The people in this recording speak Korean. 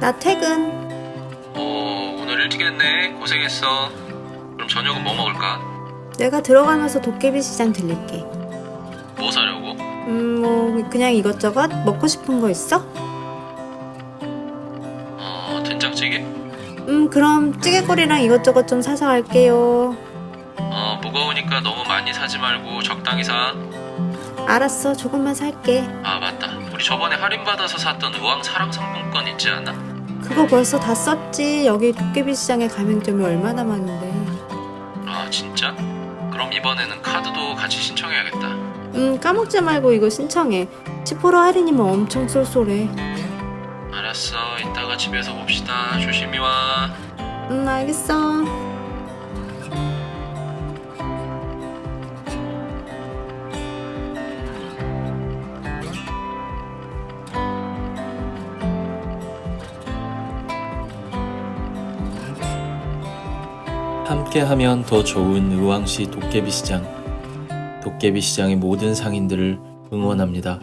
나 퇴근. 어, 오늘 일찍 했네. 고생했어. 그럼 저녁은 뭐 먹을까? 내가 들어가면서 도깨비 시장 들릴게. 뭐 사려고? 음, 뭐 그냥 이것저것 먹고 싶은 거 있어? 어, 된장찌개? 음, 그럼 찌개거리랑 이것저것 좀 사서 갈게요. 어, 무거우니까 너무 많이 사지 말고 적당히 사. 알았어, 조금만 살게. 아, 맞다. 우리 저번에 할인받아서 샀던 우왕 사랑 상품권 있지 않아? 그거 벌써 다 썼지. 여기 도깨비 시장에 가맹점이 얼마나 많은데. 아, 진짜? 그럼 이번에는 카드도 같이 신청해야겠다. 음, 까먹지 말고 이거 신청해. 10% 할인이면 엄청 쏠쏠해. 알았어. 이따가 집에서 봅시다. 조심히 와. 음, 알겠어. 함께하면 더 좋은 의왕시 도깨비시장. 도깨비시장의 모든 상인들을 응원합니다.